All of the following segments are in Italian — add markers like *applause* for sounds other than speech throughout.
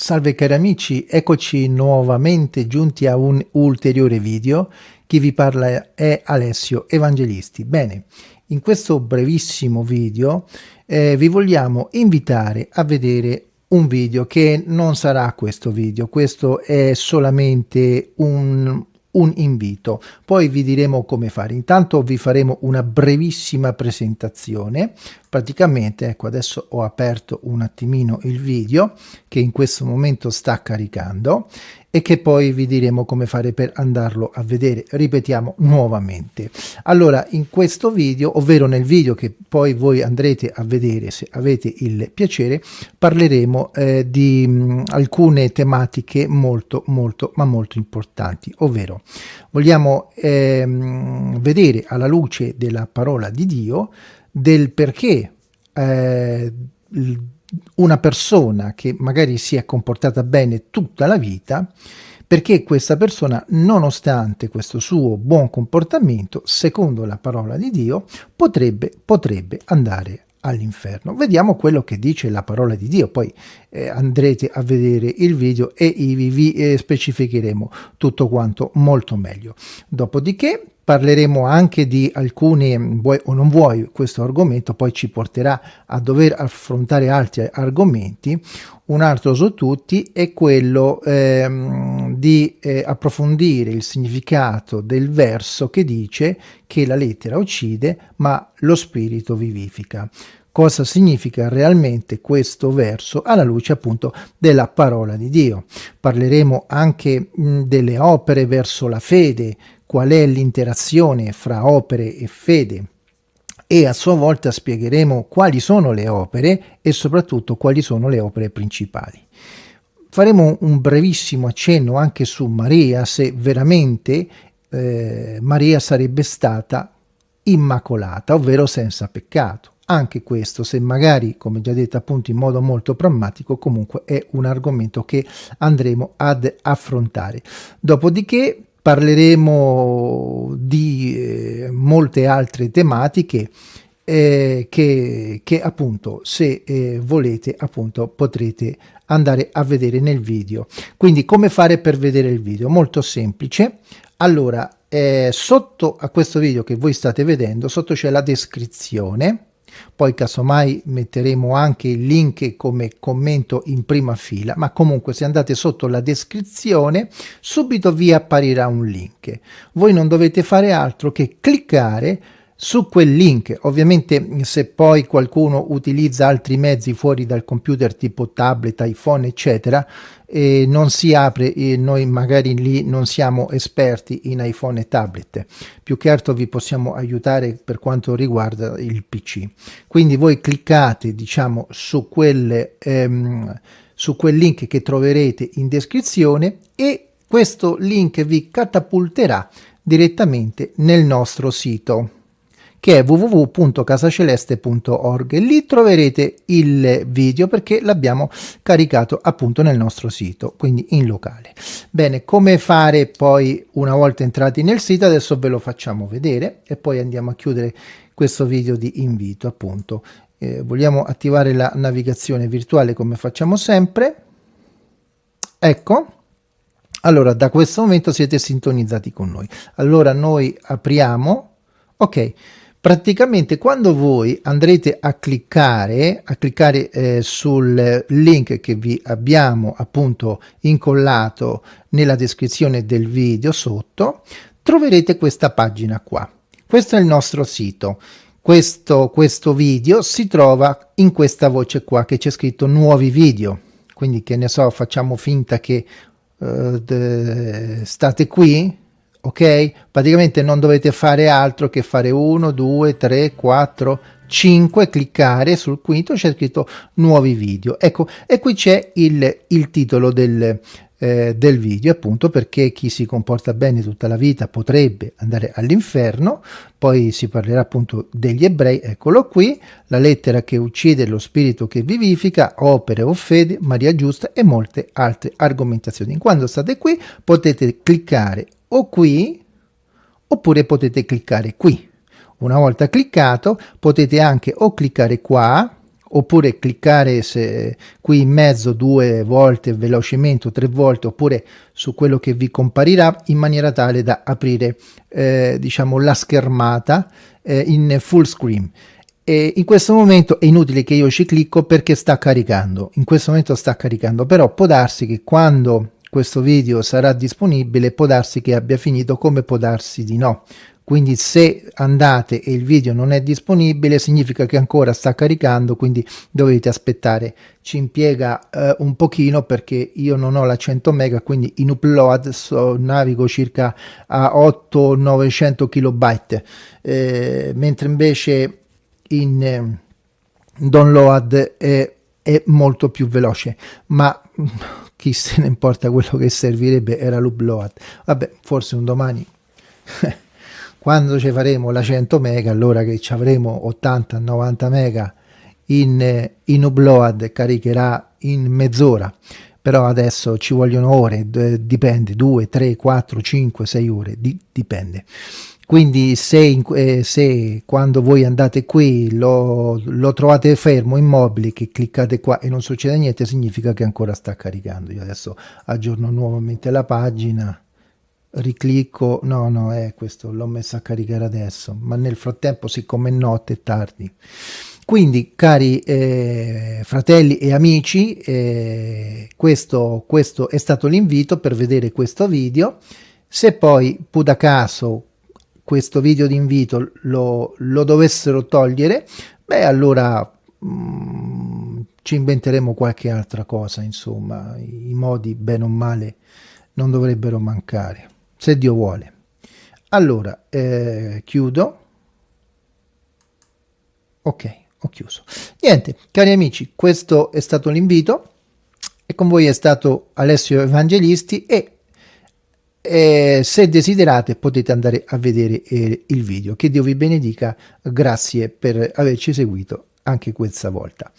Salve cari amici, eccoci nuovamente giunti a un ulteriore video. Chi vi parla è Alessio Evangelisti. Bene, in questo brevissimo video eh, vi vogliamo invitare a vedere un video che non sarà questo video, questo è solamente un, un invito. Poi vi diremo come fare. Intanto vi faremo una brevissima presentazione. Praticamente ecco adesso ho aperto un attimino il video che in questo momento sta caricando e che poi vi diremo come fare per andarlo a vedere. Ripetiamo nuovamente. Allora in questo video ovvero nel video che poi voi andrete a vedere se avete il piacere parleremo eh, di mh, alcune tematiche molto molto ma molto importanti. Ovvero vogliamo ehm, vedere alla luce della parola di Dio del perché eh, una persona che magari si è comportata bene tutta la vita perché questa persona, nonostante questo suo buon comportamento, secondo la parola di Dio, potrebbe, potrebbe andare all'inferno. Vediamo quello che dice la parola di Dio, poi eh, andrete a vedere il video e vi, vi eh, specificheremo tutto quanto molto meglio. Dopodiché parleremo anche di alcuni, vuoi o non vuoi, questo argomento poi ci porterà a dover affrontare altri argomenti. Un altro su tutti è quello ehm, di eh, approfondire il significato del verso che dice che la lettera uccide ma lo spirito vivifica cosa significa realmente questo verso alla luce appunto della parola di Dio. Parleremo anche mh, delle opere verso la fede, qual è l'interazione fra opere e fede e a sua volta spiegheremo quali sono le opere e soprattutto quali sono le opere principali. Faremo un brevissimo accenno anche su Maria, se veramente eh, Maria sarebbe stata immacolata, ovvero senza peccato. Anche questo, se magari, come già detto appunto in modo molto pragmatico, comunque è un argomento che andremo ad affrontare. Dopodiché parleremo di eh, molte altre tematiche eh, che, che, appunto se eh, volete appunto potrete andare a vedere nel video. Quindi come fare per vedere il video? Molto semplice. Allora eh, sotto a questo video che voi state vedendo sotto c'è la descrizione poi casomai metteremo anche il link come commento in prima fila ma comunque se andate sotto la descrizione subito vi apparirà un link. Voi non dovete fare altro che cliccare su quel link ovviamente se poi qualcuno utilizza altri mezzi fuori dal computer tipo tablet iphone eccetera e non si apre e noi magari lì non siamo esperti in iphone e tablet. Più che altro vi possiamo aiutare per quanto riguarda il pc quindi voi cliccate diciamo su quel ehm, su quel link che troverete in descrizione e questo link vi catapulterà direttamente nel nostro sito che è www.casaceleste.org lì troverete il video perché l'abbiamo caricato appunto nel nostro sito quindi in locale. Bene come fare poi una volta entrati nel sito? Adesso ve lo facciamo vedere e poi andiamo a chiudere questo video di invito appunto. Eh, vogliamo attivare la navigazione virtuale come facciamo sempre? Ecco. Allora da questo momento siete sintonizzati con noi. Allora noi apriamo. Ok praticamente quando voi andrete a cliccare a cliccare eh, sul link che vi abbiamo appunto incollato nella descrizione del video sotto troverete questa pagina qua. Questo è il nostro sito. Questo, questo video si trova in questa voce qua che c'è scritto nuovi video. Quindi che ne so facciamo finta che uh, state qui ok? Praticamente non dovete fare altro che fare 1 2 3 4 5 cliccare sul quinto c'è scritto nuovi video. Ecco e qui c'è il, il titolo del, eh, del video appunto perché chi si comporta bene tutta la vita potrebbe andare all'inferno. Poi si parlerà appunto degli ebrei. Eccolo qui la lettera che uccide lo spirito che vivifica opere o fede Maria giusta e molte altre argomentazioni. Quando state qui potete cliccare o qui oppure potete cliccare qui. Una volta cliccato potete anche o cliccare qua oppure cliccare se, qui in mezzo due volte velocemente o tre volte oppure su quello che vi comparirà in maniera tale da aprire eh, diciamo la schermata eh, in full screen e in questo momento è inutile che io ci clicco perché sta caricando in questo momento sta caricando però può darsi che quando questo video sarà disponibile può darsi che abbia finito come può darsi di no. Quindi se andate e il video non è disponibile significa che ancora sta caricando quindi dovete aspettare. Ci impiega eh, un pochino perché io non ho la 100 mega quindi in upload so, navigo circa a 8 900 kilobyte. Eh, mentre invece in eh, download è, è molto più veloce ma chi se ne importa quello che servirebbe era l'upload. Vabbè forse un domani. *laughs* Quando ci faremo la 100 mega allora che ci avremo 80 90 mega in, in upload caricherà in mezz'ora. Però adesso ci vogliono ore dipende 2 3 4 5 6 ore di, dipende quindi se, eh, se, quando voi andate qui lo, lo, trovate fermo immobile che cliccate qua e non succede niente significa che ancora sta caricando. Io adesso aggiorno nuovamente la pagina riclicco. No no è questo l'ho messo a caricare adesso ma nel frattempo siccome è notte è tardi. Quindi cari eh, fratelli e amici eh, questo, questo è stato l'invito per vedere questo video. Se poi da caso questo video di invito lo, lo dovessero togliere beh allora mm, ci inventeremo qualche altra cosa insomma i modi bene o male non dovrebbero mancare se Dio vuole. Allora, eh, chiudo. Ok, ho chiuso. Niente, cari amici, questo è stato l'invito e con voi è stato Alessio Evangelisti e eh, se desiderate potete andare a vedere eh, il video. Che Dio vi benedica, grazie per averci seguito anche questa volta.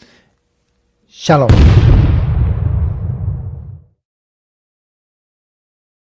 Shalom.